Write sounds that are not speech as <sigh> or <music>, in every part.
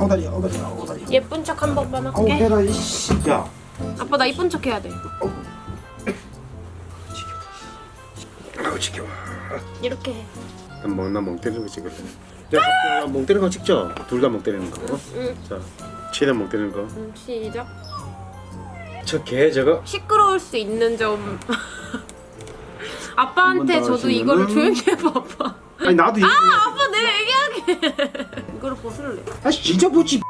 엉다리 엉다리 엉다리 예쁜 척 한 번만 할게. 해라 이씨 야 아빠 나 이쁜 척 해야 돼. 아우 지겨워 이렇게 해. 난멍나멍 때리는 거 찍을래 야, 멍 때리는 거 찍죠? 둘 다 멍 때리는 거 응. 자, 최대한 멍 때리는 거. 음, 시작. 저개 저거. 시끄러울 수 있는 점. <laughs> 아빠한테 저도 하시면은- 이거를 조용히 해봐 아빠. 아니 나도 얘기. 아빠 내가 얘기하게. 이거를 벗을래. 아 진짜 뭐지?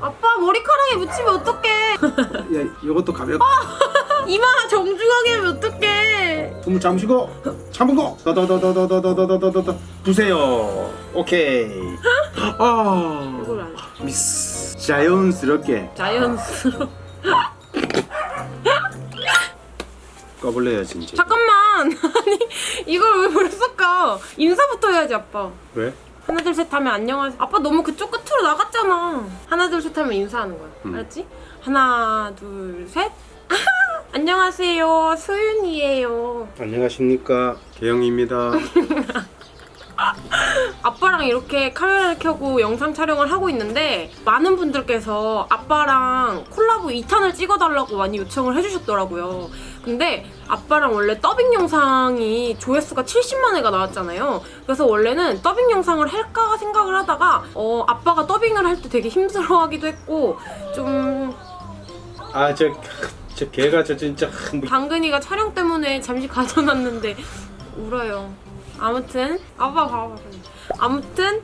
아빠 머리카락에 묻히면 어떡해. 야, 이것도 가볍. 이마 정중하게 하면 어떡해. 숨을 잠시고 참고 더더더더더더더더더더 부세요. 오케이. 아 이걸 안 해. 미스. 자연스럽게 자연스러워. 꺼볼래요 진짜. 잠깐만. 아니 <laughs> 이걸 왜 섞어. 인사부터 해야지 아빠. 왜? 하나 둘 셋 하면 안녕하세요. 아빠 너무 그쪽 끝으로 나갔잖아. 하나 둘 셋 하면 인사하는 거야. 음. 알았지? 하나 둘 셋. <laughs> 안녕하세요. 소윤이에요. 안녕하십니까 개영입니다. <laughs> 아빠랑 이렇게 카메라를 켜고 영상 촬영을 하고 있는데 많은 분들께서 아빠랑 콜라보 2탄을 찍어달라고 많이 요청을 해주셨더라고요. 근데 아빠랑 원래 더빙 영상이 조회수가 70만 회가 나왔잖아요. 그래서 원래는 더빙 영상을 할까 생각을 하다가 어, 아빠가 더빙을 할 때 되게 힘들어하기도 했고 좀 아저 저 개가 저 진짜 뭐 당근이가 촬영 때문에 잠시 가져놨는데 울어요. 아무튼 아빠 봐봐. 아무튼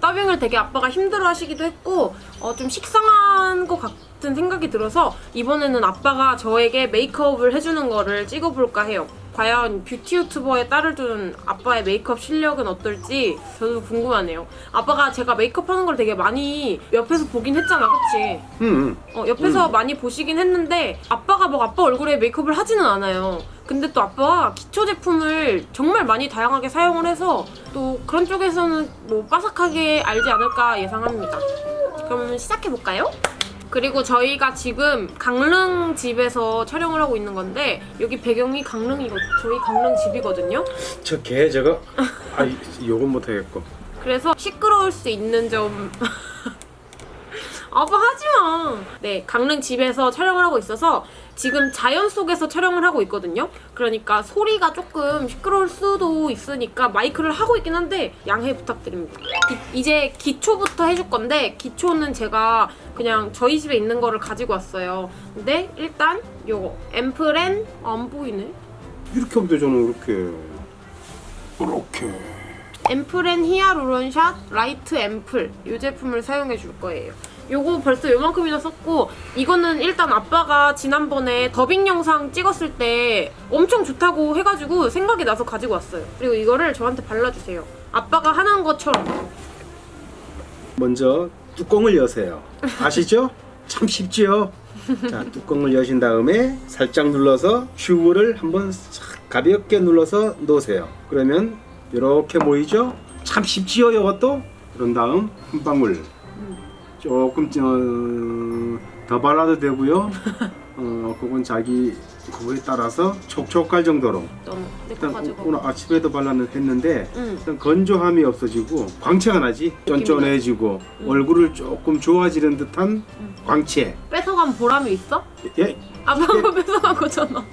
더빙을 되게 아빠가 힘들어 하시기도 했고 어, 좀 식상한 것 같은 생각이 들어서 이번에는 아빠가 저에게 메이크업을 해주는 거를 찍어볼까 해요. 과연 뷰티 유튜버에 딸을 둔 아빠의 메이크업 실력은 어떨지 저도 궁금하네요. 아빠가 제가 메이크업 하는 걸 되게 많이 옆에서 보긴 했잖아, 그치? 응. 어, 옆에서 많이 보시긴 했는데 아빠가 막 아빠 얼굴에 메이크업을 하지는 않아요. 근데 또 아빠가 기초 제품을 정말 많이 다양하게 사용을 해서 또 그런 쪽에서는 뭐 빠삭하게 알지 않을까 예상합니다. 그럼 시작해 볼까요? 그리고 저희가 지금 강릉 집에서 촬영을 하고 있는 건데 여기 배경이 강릉이거 저희 강릉 집이거든요. 저개 저거. 아 이- 요건 못하겠고. 그래서 시끄러울 수 있는 점 <laughs> 아빠 하지마 네 강릉 집에서 촬영을 하고 있어서 지금 자연 속에서 촬영을 하고 있거든요 그러니까 소리가 조금 시끄러울 수도 있으니까 마이크를 하고 있긴 한데 양해 부탁드립니다 기- 이제 기초부터 해줄 건데 기초는 제가 그냥 저희 집에 있는 거를 가지고 왔어요 근데 일단 요거 앰플앤 안 보이네 이렇게 하면 되잖아 이렇게. 이렇게. 앰플앤 히아루론샷 라이트 앰플 이 제품을 사용해 줄 거예요. 요거 벌써 요만큼이나 썼고 이거는 일단 아빠가 지난번에 더빙 영상 찍었을 때 엄청 좋다고 해가지고 생각이 나서 가지고 왔어요. 그리고 이거를 저한테 발라주세요. 아빠가 하는 것처럼 먼저 뚜껑을 여세요. 아시죠? <laughs> 참 쉽지요? 자, 뚜껑을 여신 다음에 살짝 눌러서 큐브를 한번 싹 가볍게 눌러서 놓으세요. 그러면 이렇게 모이죠? 참 쉽지요, 이것도? 그런 다음 한 방울 조금 어, 더 발라도 되고요. <laughs> 어, 그건 자기 그거에 따라서 촉촉할 정도로 일단 가지고 오늘 아침에도 발랐는데 응. 일단 건조함이 없어지고 광채가 나지 쫀쫀해지고 얼굴을 조금 좋아지는 듯한 광채 뺏어간 보람이 있어? 예? 아빠가 <laughs> 뺏어간 거잖아.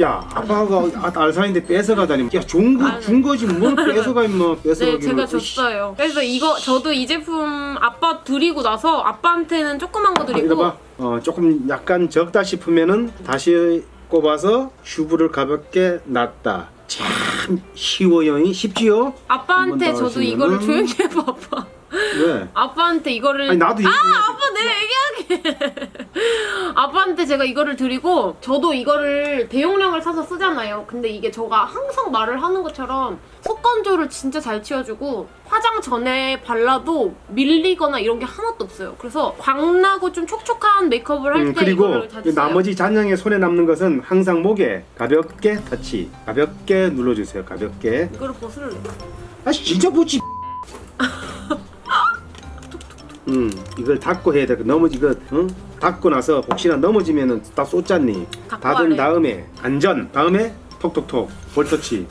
야 아빠가 아, 알사인데 뺏어가다니 야 좋은 거. 준 거지 뭘 <laughs> 뺏어가 임마 네, 뺏어가기는 제가 이씨. 줬어요. 그래서 이거 저도 이 제품 아빠 드리고 나서 아빠한테는 조그만 거 아, 드리고 이거 봐 어, 조금 약간 적다 싶으면은 다시 꼽아서 슈브를 가볍게 놨다 참 쉬워요 쉽지요? 아빠한테 저도 이거를 조용히 해봐 아빠 왜? 아빠한테 이거를 아니 나도 아 얘기해. 아빠 내가 얘기하게 아빠한테 제가 이거를 드리고 저도 이거를 대용량을 사서 쓰잖아요. 근데 이게 저가 항상 말을 하는 것처럼 속건조를 진짜 잘 치워주고 화장 전에 발라도 밀리거나 이런 게 하나도 없어요. 그래서 광나고 좀 촉촉한 메이크업을 할때 음, 그리고 나머지 잔량에 손에 남는 것은 항상 목에 가볍게 터치 가볍게 눌러주세요. 가볍게. 이거를 벗을래 아 진짜 뭐지 <laughs> 음 이걸 닫고 해야 돼 넘어지 이거 응? 닫고 나서 혹시나 넘어지면은 다 쏟잖니 닫은 와래. 다음에 안전 다음에 톡톡톡 볼터치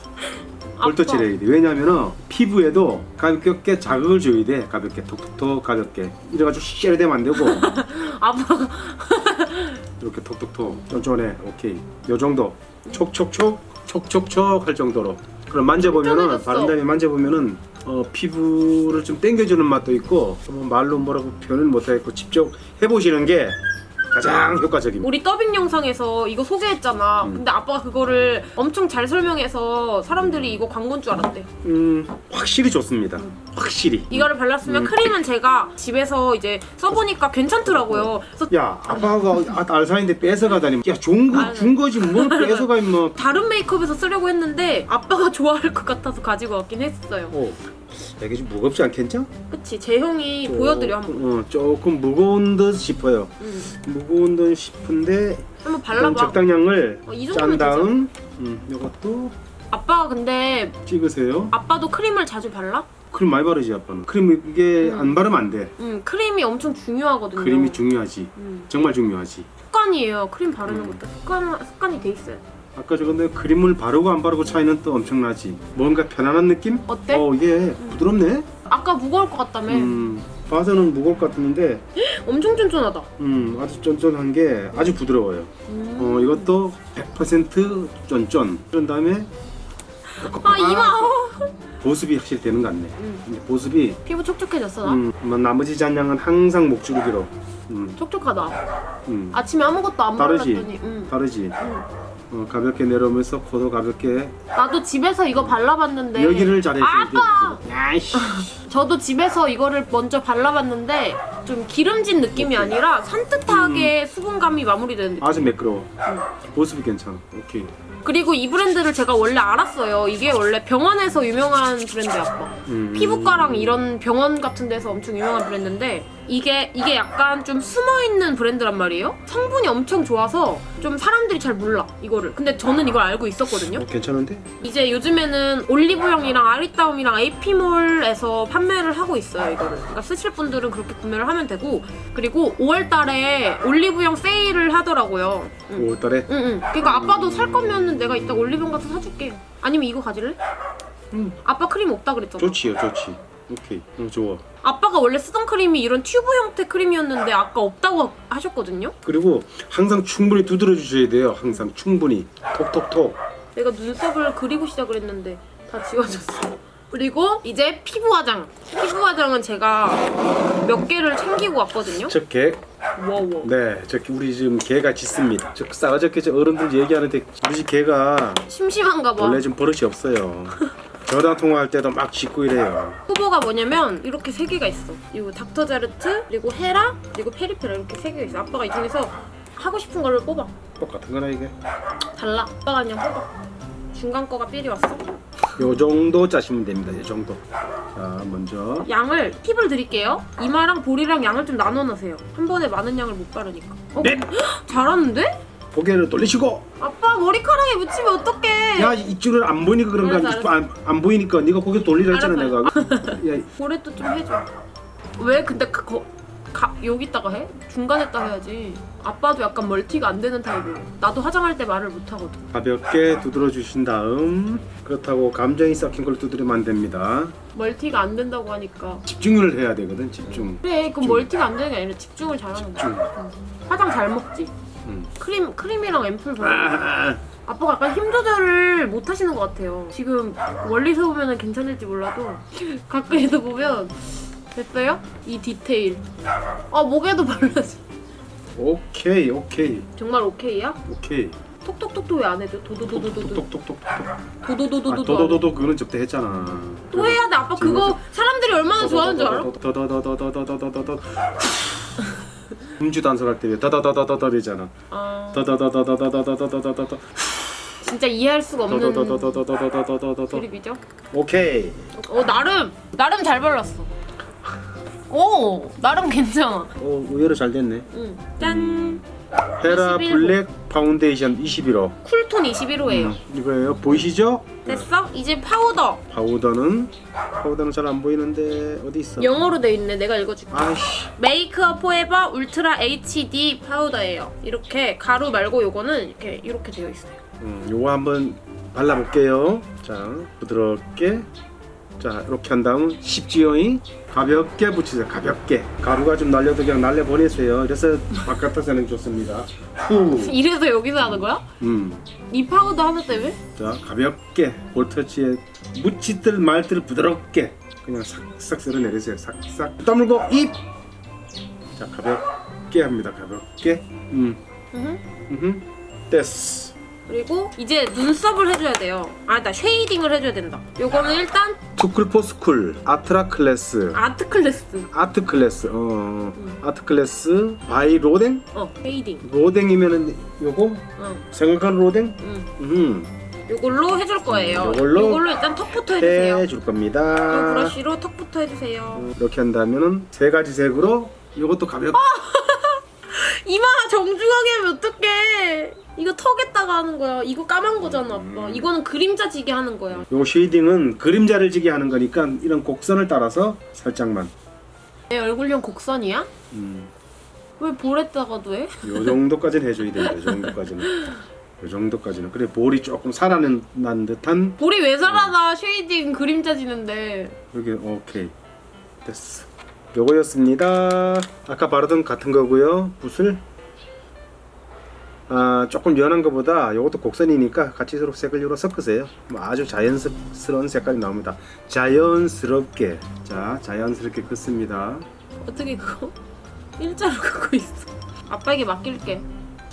돼. 왜냐면은 피부에도 가볍게 자극을 줘야 돼. 가볍게 톡톡톡 가볍게. 이래가지고 쉐를 되면 안 되고 <laughs> 아빠가 <laughs> 이렇게 톡톡톡 쫀쫀해. 오케이. 요 정도. 촉촉촉 촉촉촉 할 정도로. 그럼 만져보면은 쫀쫀해졌어. 바른 다음에 만져보면은 어, 피부를 좀 당겨주는 맛도 있고 뭐 말로 뭐라고 표현을 못하겠고 직접 해보시는 게 가장 효과적입니다. 우리 더빙 영상에서 이거 소개했잖아. 음. 근데 아빠가 그거를 엄청 잘 설명해서 사람들이 이거 광고인 줄 알았대. 음 확실히 좋습니다. 확실히. 이거를 발랐으면 음. 크림은 제가 집에서 이제 써보니까 괜찮더라고요. 그래서 야 아빠가 아, 알사인데 뺏어가다니 야 좋은 거 아유. 준 거지 뭘 <laughs> 뺏어가 임마 다른 메이크업에서 쓰려고 했는데 아빠가 좋아할 것 같아서 가지고 왔긴 했어요. 어 이게 좀 무겁지 않겠죠? 그치 제 형이 보여드려 한번. 어, 조금 무거운 듯 싶어요 음. 무거운 듯 싶은데 한번 좀 발라봐. 적당량을 어, 이짠 다음 음, 이것도 아빠가 근데 찍으세요 아빠도 크림을 자주 발라? 크림 많이 바르지 아빠는 크림 이게 음. 안 바르면 안돼 음 크림이 엄청 중요하거든요. 크림이 중요하지 음. 정말 중요하지 습관이에요. 크림 바르는 음. 것도 습관 습관이 돼 있어요. 아까 저 근데 크림을 바르고 안 바르고 차이는 또 엄청나지 뭔가 편안한 느낌? 어때? 어 이게 부드럽네 아까 무거울 것 같다며. 음, 봐서는 무거울 것 같은데 <gasps> 엄청 쫀쫀하다. 음, 아주 쫀쫀한 게 아주 부드러워요. 음. 어, 이것도 100% 쫀쫀. 그런 다음에 아 이마. <laughs> 보습이 확실히 되는 것 같네. 음. 보습이 피부 촉촉해졌어 나. 음, 뭐 나머지 잔량은 항상 목줄기로. 음, 촉촉하다. 음. 아침에 아무것도 안 다르지? 발랐더니. 음. 다르지. 음. 어, 가볍게 내려오면서 코도 가볍게 나도 집에서 이거 발라봤는데. 여기를 잘해줘. 아빠! 아이씨. <laughs> 저도 집에서 이거를 먼저 발라봤는데 좀 기름진 느낌이 아니라 산뜻하게 수분감이 마무리되는 느낌. 아주 매끄러워. 보습이 괜찮아. 오케이. 그리고 이 브랜드를 제가 원래 알았어요. 이게 원래 병원에서 유명한 브랜드야, 아빠. 음. 피부과랑 이런 병원 같은 데서 엄청 유명한 브랜드인데 이게 이게 약간 좀 숨어 있는 브랜드란 말이에요. 성분이 엄청 좋아서 좀 사람들이 잘 몰라 이거를. 근데 저는 이걸 알고 있었거든요. 어, 괜찮은데? 이제 요즘에는 올리브영이랑 아리따움이랑 에이피몰에서 판매를 하고 있어요 이거를. 그러니까 쓰실 분들은 그렇게 구매를 하면 되고 그리고 5월달에 올리브영 세일을 하더라고요. 응. 5월달에 응, 응. 그러니까 아빠도 살 거면은 내가 이따 올리브영 가서 사줄게. 아니면 이거 가질래? 음. 아빠 크림 없다 그랬잖아. 좋지요, 좋지. 오케이. 어, 좋아. 아빠가 원래 쓰던 크림이 이런 튜브 형태 크림이었는데 아까 없다고 하셨거든요. 그리고 항상 충분히 두드려 주셔야 돼요. 항상 충분히 톡톡톡. 내가 눈썹을 그리고 시작을 했는데 다 지워졌어. 그리고 이제 피부 화장. 피부 화장은 제가 몇 개를 챙기고 왔거든요. 저개 와우. 네, 저 우리 지금 개가 짖습니다. 저 싸가지 없게 저 어른들 얘기하는데 우리 집 개가 심심한가 봐. 원래 좀 버릇이 없어요. <laughs> 전화 통화할 때도 막 짖고 이래요. 후보가 뭐냐면 이렇게 세 개가 있어. 이거 닥터 자르트, 그리고 헤라, 그리고 페리페라 이렇게 세 개가 있어. 아빠가 이 중에서 하고 싶은 거를 뽑아. 똑같은 거나 이게. 달라. 아빠가 그냥 뽑아. 중간 거가 삘이 왔어. 요 정도 짜시면 됩니다. 요 정도. 자, 먼저 양을 팁을 드릴게요. 이마랑 볼이랑 양을 좀 나눠 놓으세요. 한 번에 많은 양을 못 바르니까. 어? 네. <gasps> 잘하는데? 고개를 돌리시고. 아빠 머리카락에 묻히면 어떡해? 야, 이쪽은 안 보이니까 그런 거 아니지. 안, 안 보이니까 네가 고개 돌리라 했잖아, 내가. 야, 볼에도 좀 해줘. 왜 근데 그, 거, 가, 여기다가 해? 중간에다 해야지. 아빠도 약간 멀티가 안 되는 타입이에요. 나도 화장할 때 말을 못 하거든. 가볍게 두드려 주신 다음 그렇다고 감정이 섞인 걸 두드리면 안 됩니다. multi가 안 된다고 하니까. 집중을 해야 되거든, 집중. 그래, 그럼 집중. multi가 안 되는 게 아니라 집중을 잘하는 거야. 집중. 응. 화장 잘 먹지. 음. 크림 크림이랑 앰플 바르고. 아, 아빠가 약간 힘 조절을 못 하시는 것 같아요. 지금 멀리서 보면 괜찮을지 몰라도 <laughs> 가까이서 보면 됐어요? 이 디테일. 아 목에도 발라지. 오케이, 오케이, 정말 오케이야? 오케이. 톡톡톡톡 왜 안 해줘? 도도도도도도. 똑똑똑똑. 아, 도도도도도도. 도도도도 그거는 접대 했잖아. 또 해야 돼. 아빠 그거 사람들이 얼마나 좋아하는 줄 알아? 더더더더더더더더더더. 음주 단속할 때왜 더더더더더더잖아. 아 더더더더더더더더더더더. 진짜 이해할 수가 없는. 드립이죠. 오케이. 어 나름 나름 잘 발랐어. 오 나름 괜찮아. 오 의외로 잘 됐네. 응. 짠. 헤라 21호. 블랙 파운데이션 21호. cool tone 21호예요. 음, 이거예요. 보이시죠? 됐어? 이제 파우더. 파우더는 파우더는 잘 안 보이는데 어디 있어? 영어로 돼 있네. 내가 읽어줄게. 아이씨. 메이크업 포에버 울트라 HD 파우더예요. 이렇게 가루 말고 요거는 이렇게 이렇게 되어 있어요. 음, 요거 한번 발라볼게요. 자, 부드럽게. 자, 이렇게 한 다음 쉽지요잉? 가볍게 붙이세요. 가볍게. 가루가 좀 날려도 그냥 날려보내세요. 이래서 바깥에서 하는 게 좋습니다. 후. 이래서 여기서 하는 거야? 음. 이 파우더 하나 때문에? 자, 가볍게 볼터치에 묻힐 듯 말 듯 부드럽게 그냥 싹싹 쓸어내리세요. 싹싹. 다물고 입. 자, 가볍게 합니다. 가볍게. 음. 으흠. 음. 됐어. 그리고 이제 눈썹을 해줘야 돼요. 아, 나 shading을 해줘야 된다. 요거는 일단 투쿨포스쿨 아트라 클래스 아트 클래스. 아트 클래스 어 아트 클래스 바이 로댕 어, shading. 로댕이면은 요거 어, 생각한 로댕 응. 음 요걸로 해줄 거예요. 요걸로 요걸로 일단 턱부터 해주세요. 해줄 이 겁니다 브러쉬로 턱부터 해주세요. 이렇게 한다면은 세 가지 색으로 이것도 가볍게 <laughs> 이마 정중하게 하면 어떡해. 이거 턱에다가 하는 거야. 이거 까만 거잖아, 음. 아빠. 이거는 그림자 지게 하는 거야. 요 shading은 그림자를 지게 하는 거니까 이런 곡선을 따라서 살짝만 내 얼굴형 곡선이야? 음, 왜 볼에다가도 해? 요 정도까지는 해줘야 돼요 요 정도까지는 <laughs> 요 정도까지는 그래 볼이 조금 살아난 듯한 볼이 왜 살아나? shading 그림자 지는데. 여기 오케이 됐어 요거였습니다 아까 바르던 같은 거고요 붓을 아 조금 연한 거보다 요것도 곡선이니까 같이 서로 색을 요로 섞으세요 뭐 아주 자연스러운 색깔이 나옵니다 자연스럽게 자 자연스럽게 긋습니다 어떻게 그거? 일자로 긋고 있어. 아빠에게 맡길게.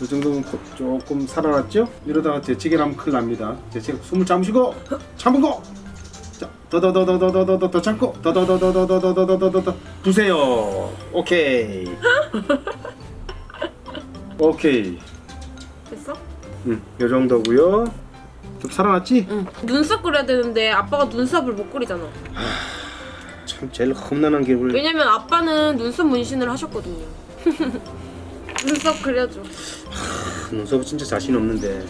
이 정도면 고- 조금 살아났죠? 이러다가 재채기 하면 큰일 납니다 재채기 숨을 참으시고 참고 자, 더더더더더더더 더 참고 더더더더더더더더더 부세요. 오케이. 오케이. 됐어? 음, 요 정도고요. 좀 살아났지? 응. 눈썹 그려야 되는데 아빠가 눈썹을 못 그리잖아. 참 제일 험난한 게 우리 왜냐면 아빠는 눈썹 문신을 하셨거든요. <laughs> 눈썹 그려줘. 눈썹은 진짜 자신 없는데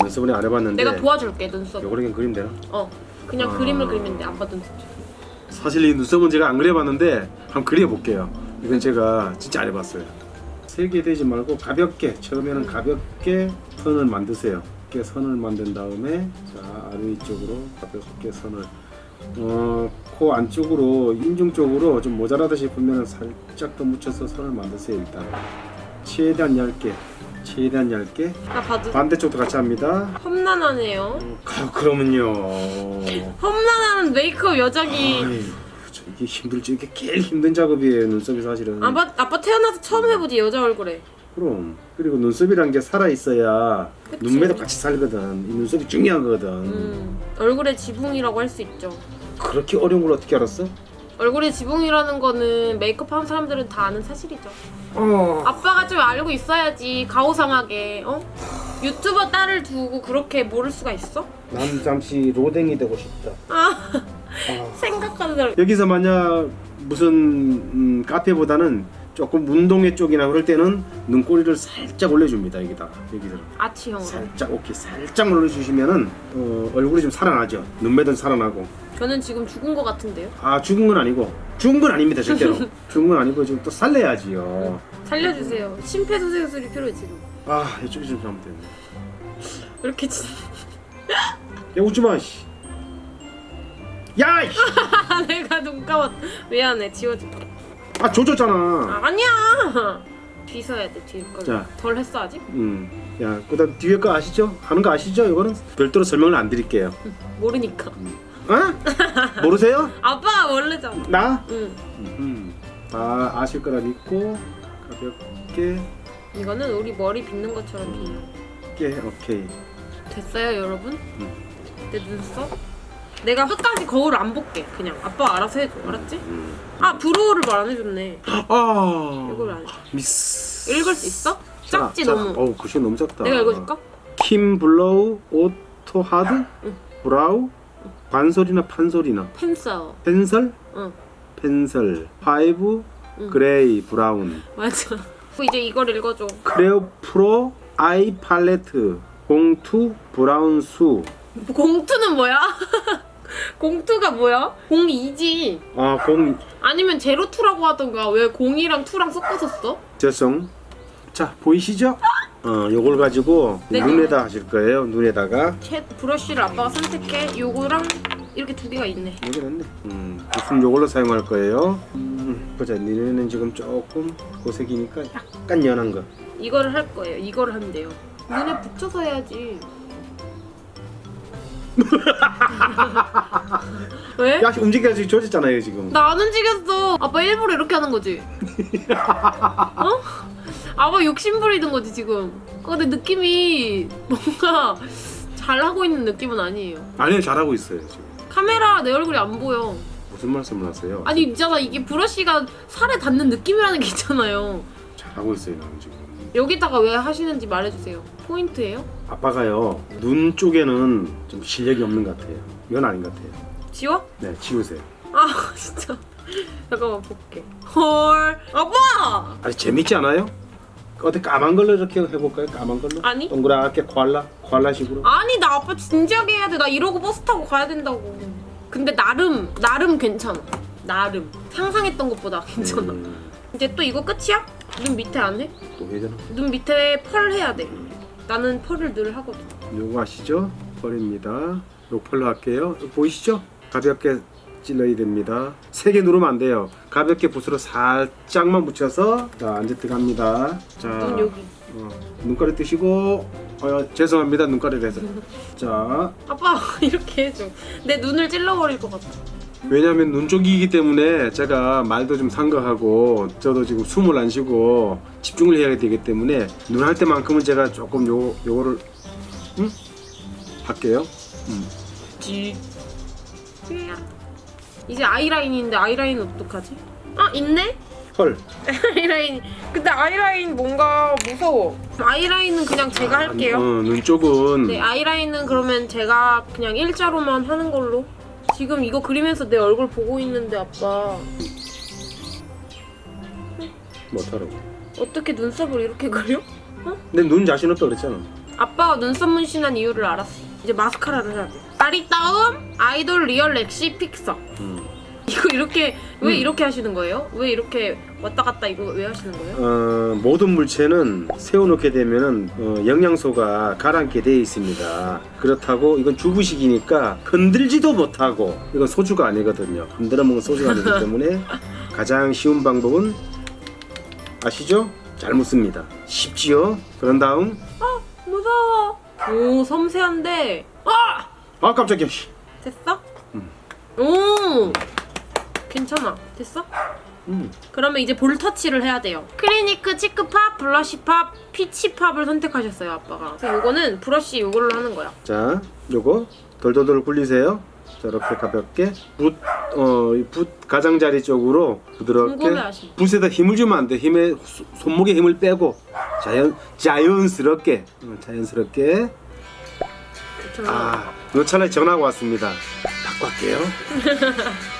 눈썹은 안 해봤는데 내가 도와줄게 눈썹. 요거를 그냥 그리면 되나? 어. 그냥 아. 그림을 그리면 돼. 아빠 눈썹. 사실 이 눈썹은 제가 안 그려봤는데 한번 그려볼게요. 이건 제가 진짜 안 해봤어요. 세게 되지 말고 가볍게 처음에는 가볍게 선을 만드세요. 이렇게 선을 만든 다음에 자 아래 위쪽으로 가볍게 선을 어, 코 안쪽으로 인중 쪽으로 좀 모자라다 싶으면 살짝 더 묻혀서 선을 만드세요 일단 최대한 얇게 최대한 얇게 나 봐도 반대쪽도 같이 합니다. 험난하네요. 어, 가- 그러면요. 험난한 메이크업 여자기. 이게 힘들죠. 이게 제일 힘든 작업이에요. 눈썹이 사실은. 아빠 아빠 태어나서 처음 해보지 여자 얼굴에. 그럼 그리고 눈썹이란 게 살아 있어야 그치. 눈매도 같이 살거든. 이 눈썹이 중요한 거거든. 음. 얼굴에 지붕이라고 할 수 있죠. 그렇게 어려운 걸 어떻게 알았어? 얼굴에 지붕이라는 거는 메이크업 하는 사람들은 다 아는 사실이죠. 어. 아빠가 좀 알고 있어야지 가오상하게 어? 유튜버 딸을 두고 그렇게 모를 수가 있어? 난 잠시 로댕이 되고 싶다. 아 아. 생각하는 대로 여기서 만약 무슨 음, 카페보다는 조금 운동회 쪽이나 그럴 때는 눈꼬리를 살짝 올려줍니다. 여기다. 여기서. 아치형으로? 살짝 오케이. 살짝 올려주시면은 어, 얼굴이 좀 살아나죠. 눈매도 살아나고. 저는 지금 죽은 것 같은데요? 아 죽은 건 아니고. 죽은 건 아닙니다 절대로. <laughs> 죽은 건 아니고 지금 또 살려야지요. 살려주세요. 심폐소생술이 필요해 지금. 아 이쪽이 좀 잘못됐네. 왜 이렇게 진... 야 웃지마 씨 야! <laughs> 내가 눈 감았 미안해 지워줄게 아 조졌잖아 아, 아니야 뒤 서야 돼 뒤에 자. 거덜 했어 아직? 음. 야 그다음 뒤에 거 아시죠? 하는 거 아시죠? 이거는 별도로 설명을 안 드릴게요 모르니까 어? 모르세요? <laughs> 아빠가 원래잖아 나? 응 음. 아 아실 거라 믿고 가볍게 이거는 우리 머리 빗는 것처럼 빗는 깨 오케이 됐어요 여러분? 응. 내 눈썹? 내가 끝까지 거울 안 볼게 그냥. 아빠 알아서 해줘. 알았지? 음. 아 브로우를 말 안 해줬네. 아. 이걸 안 해. 미스. 읽을 수 있어? 작지 자, 너무. 어우 글씨 너무 작다. 내가 읽어줄까? 킴 블로우 오토 하드 브라우 반솔이나 판솔이나. 펜슬. pencil? 응. pencil. five 응. gray brown. 맞아. 이제 이걸 읽어줘. Clio Pro Eye Palette. 공two Brown Choux 공투는 뭐야? <laughs> 공투가 뭐야? 02지 아, 공 아니면 zero two라고 하던가 왜 02랑 2랑 섞어서 써? 죄송 자 보이시죠? 어, 요걸 가지고 네, 눈에다 하실 거예요. 눈에다가 쉐 브러쉬를 아빠가 선택해. 요거랑 이렇게 두 개가 있네. 여기 넣네. 음, 붓은 요걸로 사용할 거예요. 음, 보자, 니네는 지금 조금 고색이니까 약간 연한 거. 이거를 할 거예요. 이거를 돼요. 눈에 붙여서 해야지. <laughs> 왜? 야, 움직여야지 조졌잖아요 지금. 나 안 움직였어. 아빠 일부러 이렇게 하는 거지. <laughs> 어? 아빠 욕심 부리는 거지 지금. 어, 근데 느낌이 뭔가 잘 하고 있는 느낌은 아니에요. 아니요, 잘하고 있어요 지금. 카메라 내 얼굴이 안 보여. 무슨 말씀을 하세요? 아니 있잖아 이게 브러쉬가 살에 닿는 느낌이라는 게 있잖아요. 잘하고 있어요 나는 지금. 여기다가 왜 하시는지 말해주세요. 포인트예요? 아빠가요 눈 쪽에는 좀 실력이 없는 것 같아요. 이건 아닌 것 같아요. 지워? 네, 지우세요. 아 <laughs> 진짜. 잠깐만 볼게. 헐. 아빠! 아니 재밌지 않아요? 어때 까만 걸로 이렇게 해볼까요? 까만 걸로? 아니. 동그랗게 코알라 코알라식으로. 아니 나 아빠 진지하게 해야 돼. 나 이러고 버스 타고 가야 된다고. 근데 나름 나름 괜찮아. 나름 상상했던 것보다 괜찮아. 음, 이제 또 이거 끝이야? 눈 밑에 안 해? 또 되나? 눈 밑에 펄 해야 돼. 나는 펄을 늘 하거든. 요거 아시죠? 펄입니다. 요 펄로 할게요. 보이시죠? 가볍게 찔러야 됩니다. 세게 누르면 안 돼요. 가볍게 붓으로 살짝만 묻혀서 자 이제 들어갑니다. 자눈 여기. 어, 눈가리 뜨시고 어, 죄송합니다 눈가리를 해서 <laughs> 자 아빠 <laughs> 이렇게 해줘. 내 눈을 찔러버릴 것 같아. 왜냐면 눈 쪽이기 때문에 제가 말도 좀 상거하고 저도 지금 숨을 안 쉬고 집중을 해야 되기 때문에 눈 할 때만큼은 제가 조금 요 요거를 음? 할게요. 음. 지. 이제 아이라인인데 아이라인 어떡하지? 아 있네? 펄. 아이라인. 근데 아이라인 뭔가 무서워. 아이라인은 그냥 제가 할게요. 어, 눈 쪽은 네 아이라인은 그러면 제가 그냥 일자로만 하는 걸로. 지금 이거 그리면서 내 얼굴 보고 있는데 아빠 못하라고. 어떻게 눈썹을 이렇게 그려? 근데 눈 자신 없다 그랬잖아. 아빠가 눈썹 문신한 이유를 알았어. 이제 마스카라를 해야 돼. 아리따움 idol real lash fixer. 음. 이거 이렇게 왜 음. 이렇게 하시는 거예요? 왜 이렇게 왔다 갔다 이거 왜 하시는 거예요? 어, 모든 물체는 세워놓게 되면은 어, 영양소가 가라앉게 되어 있습니다. 그렇다고 이건 튜브식이니까 흔들지도 못하고 이건 소주가 아니거든요. 흔들어 먹은 소주가 아니기 <laughs> 때문에 가장 쉬운 방법은 아시죠? 잘 묻습니다. 쉽지요? 그런 다음 무서워. 오 섬세한데. 아 아 깜짝이야. 씨. 됐어? 음. 오 괜찮아. 됐어? 음. 그러면 이제 볼 터치를 해야 돼요. 클리니크 치크팝, 블러쉬팝, 피치팝을 선택하셨어요 아빠가. 그래서 이거는 브러쉬 이걸로 하는 거야. 자, 요거 돌돌돌 굴리세요. 자, 이렇게 가볍게 붓, 어, 이붓 가장자리 쪽으로 부드럽게 궁금해하시. 붓에다 힘을 주면 안 돼. 힘에 소- 손목에 힘을 빼고 자연 자연스럽게 어, 자연스럽게 괜찮아. 아, 요 차라리 전화가 왔습니다. 바꿔 할게요.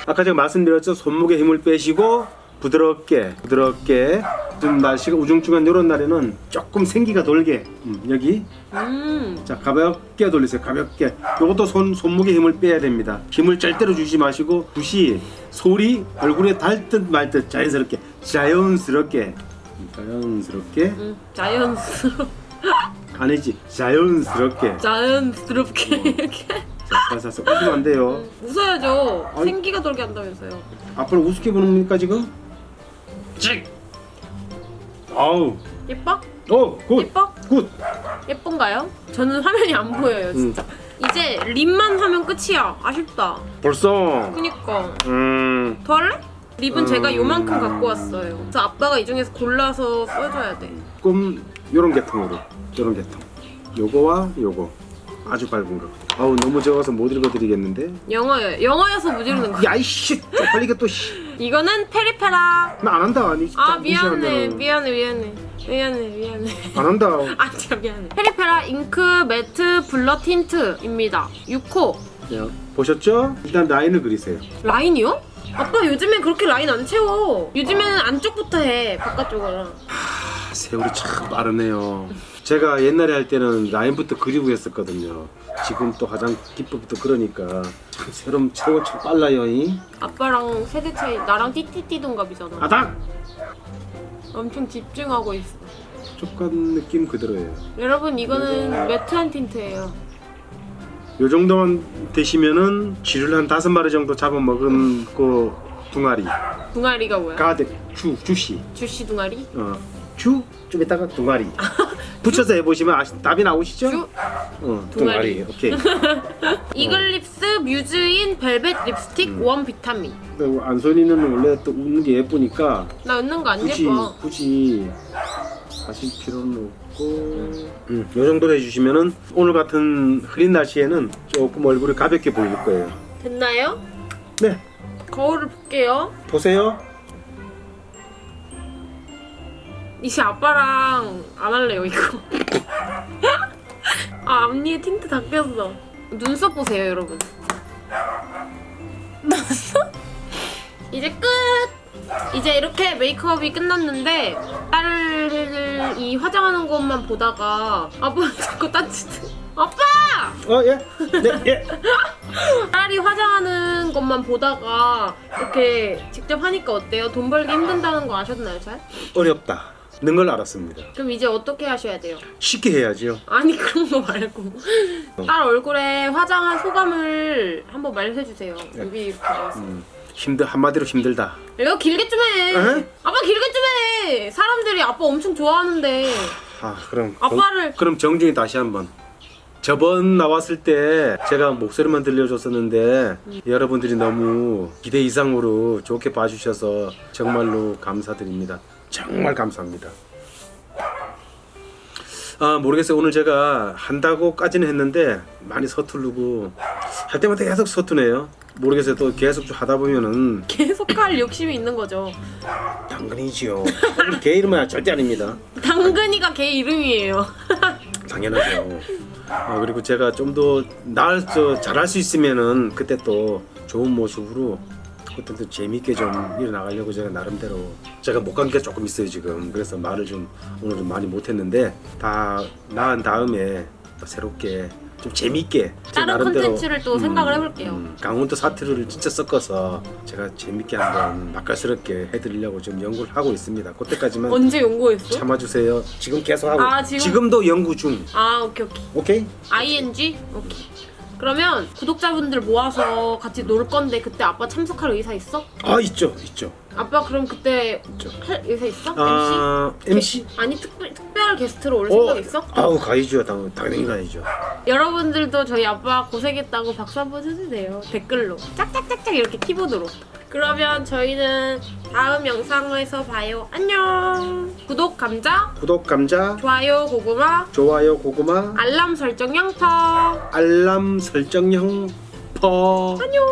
아까 제가 말씀드렸죠. 손목에 힘을 빼시고 부드럽게 부드럽게 좀 날씨가 우중충한 이런 날에는 조금 생기가 돌게. 음, 여기. 음. 자 가볍게 돌리세요. 가볍게. 요것도 손, 손목에 힘을 빼야 됩니다. 힘을 절대로 주지 마시고 붓이 소리 얼굴에 닿듯 말듯 자연스럽게 자연스럽게. 음, 자연스럽게. 음. 자연스럽 아니지. 자연스럽게. 자연스럽게 <laughs> 이렇게 자 살살살 웃으면 안 돼요 웃어야죠. 아니. 생기가 돌게 한다면서요. 앞으로 우습게 보는 겁니까 지금? 찍 아우 예뻐? 어굿굿 예뻐? 예쁜가요? 저는 화면이 안 보여요 진짜. 이제 립만 하면 끝이야. 아쉽다. 벌써 그니까. 음 더 할래? 립은 음. 제가 요만큼 갖고 왔어요. 그래서 아빠가 이 중에서 골라서 써줘야 돼. 조금 요런 계통으로 요런 계통 요거와 요거 아주 밝은 거 아우 너무 적어서 못 읽어드리겠는데 영어요. 영어여서 무지르는 거. 야이씨 또씨나 안 이거는 페리페라. 한다 아니 아 미안해. 미안해, 미안해, 미안해, 미안해. 안 한다 <laughs> 아 진짜 미안해. 페리페라 ink matte blur tint입니다. 6호. 야, 보셨죠? 일단 라인을 그리세요 라인이요? 아빠 요즘엔 그렇게 라인 안 채워. 요즘에는 안쪽부터 해 바깥쪽으로. 아, 세월이 참 빠르네요 제가 옛날에 할 때는 라인부터 그리고 했었거든요 지금 또 화장 기법부터 그러니까 참 세월 세월 참 빨라요 이 아빠랑 세대 차이 나랑 띠띠띠 동갑이잖아. 아닥 엄청 집중하고 있어. 촉촉한 느낌 그대로예요. 여러분 이거는 매트한 틴트예요. 요 정도만 되시면은 쥐를 한 다섯 마리 정도 잡아먹은 그 둥아리 둥아리가 뭐야? 가득 주 주시 주시 둥아리? 어 주 좀 이따가 둥아리 붙여서 해보시면 아시, 답이 나오시죠? 주? 어, 둥아리. 둥아리 오케이 <laughs> 이글립스 뮤즈인 벨벳 립스틱 음. 원 비타민. 그리고 안소니는 원래 또 웃는 게 예쁘니까 나 웃는 거 안 굳이 예뻐. 굳이 하실 필요는 없고 음, 요 정도로 해주시면은 오늘 같은 흐린 날씨에는 조금 얼굴이 가볍게 보일 거예요 됐나요? 네 거울을 볼게요. 보세요 이제 아빠랑 안 할래요 이거. <laughs> 아 앞니에 틴트 다 꼈어. 눈썹 보세요 여러분. 눈썹? 이제 끝. 이제 이렇게 메이크업이 끝났는데 딸이 화장하는 것만 보다가 아빠 <laughs> 자꾸 딴짓. 아빠! 어 예? 네 예. <laughs> 딸이 화장하는 것만 보다가 이렇게 직접 하니까 어때요? 돈 벌기 힘든다는 거 아셨나요, 잘? 어렵다 는 걸 알았습니다 그럼 이제 어떻게 하셔야 돼요? 쉽게 해야죠 아니 <laughs> 그런 거 말고 딸 얼굴에 화장한 소감을 한번 말해주세요. 여기 나와서. 음, 힘들 한마디로 힘들다 이거 길게 좀 해. 에? 아빠 길게 좀 해. 사람들이 아빠 엄청 좋아하는데 아 그럼 아빠를- 정, 그럼 정중히 다시 한번 저번 나왔을 때 제가 목소리만 들려줬었는데 여러분들이 너무 기대 이상으로 좋게 봐주셔서 정말로 감사드립니다 정말 감사합니다 아 모르겠어요 오늘 제가 한다고까지는 했는데 많이 서투르고 할 때마다 계속 서투네요 모르겠어요 또 계속 좀 하다 보면은 계속 할 욕심이 있는 거죠. 당근이지요 <laughs> 개 이름은 절대 아닙니다 당근이가 걔 이름이에요. <laughs> 당연하죠. 아, 그리고 제가 좀 더 나을 저 잘할 수 있으면은 그때 또 좋은 모습으로 그때 또 재밌게 좀 일어나가려고 제가 나름대로 제가 못 간 게 조금 있어요 지금 그래서 말을 좀 오늘 좀 많이 못했는데 다 나은 다음에 또 새롭게 좀제 다른 콘텐츠를 또 생각을 해볼게요. 음, 강원도 사투리를 진짜 섞어서 제가 재밌게 한번 맛깔스럽게 해드리려고 좀 연구를 하고 있습니다. 그때까지만 언제 연구했어? 참아주세요. 지금 계속 하고 아, 지금? 도 연구 중. 아 오케이 오케이. 오케이? ing 오케이. 그러면 구독자분들 모아서 같이 놀 건데 그때 아빠 참석할 의사 있어? 아 있죠, 있죠, 아빠 그럼 그때 있죠. 할 의사 있어? 아 MC? MC? 아니 특별 특별 게스트로 올 어, 생각 있어? 아우 가야죠, 당, 당연히 가야죠. 여러분들도 저희 아빠 고생했다고 박수 한번 해주세요 댓글로 짝짝짝짝 이렇게 키보드로 그러면 저희는 다음 영상에서 봐요. 안녕. 구독 감자? 구독 감자, 좋아요 고구마? 좋아요 고구마, 알람 설정 양파 알람 설정형 퍼. 안녕